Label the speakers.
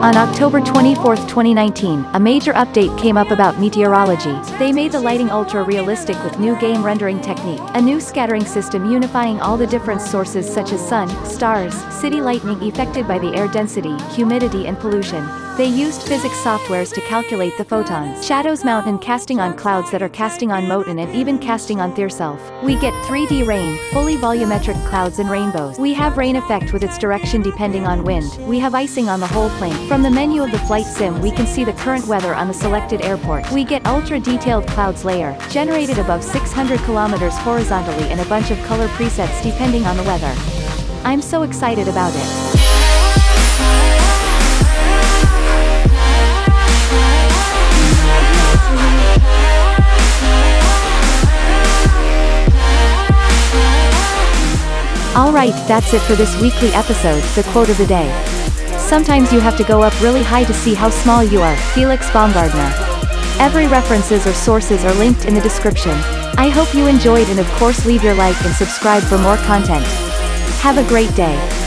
Speaker 1: On October 24, 2019, a major update came up about meteorology. They made the lighting ultra-realistic with new game rendering technique, a new scattering system unifying all the different sources such as sun, stars, city lightning affected by the air density, humidity and pollution. They used physics softwares to calculate the photons. Shadows mountain casting on clouds that are casting on Moten and even casting on Thyrself. We get 3D rain, fully volumetric clouds and rainbows. We have rain effect with its direction depending on wind. We have icing on the whole plane. From the menu of the flight sim we can see the current weather on the selected airport. We get ultra-detailed clouds layer, generated above 600 kilometers horizontally and a bunch of color presets depending on the weather. I'm so excited about it. Alright, that's it for this weekly episode, the quote of the day. Sometimes you have to go up really high to see how small you are, Felix Baumgartner. Every references or sources are linked in the description. I hope you enjoyed and of course leave your like and subscribe for more content. Have a great day.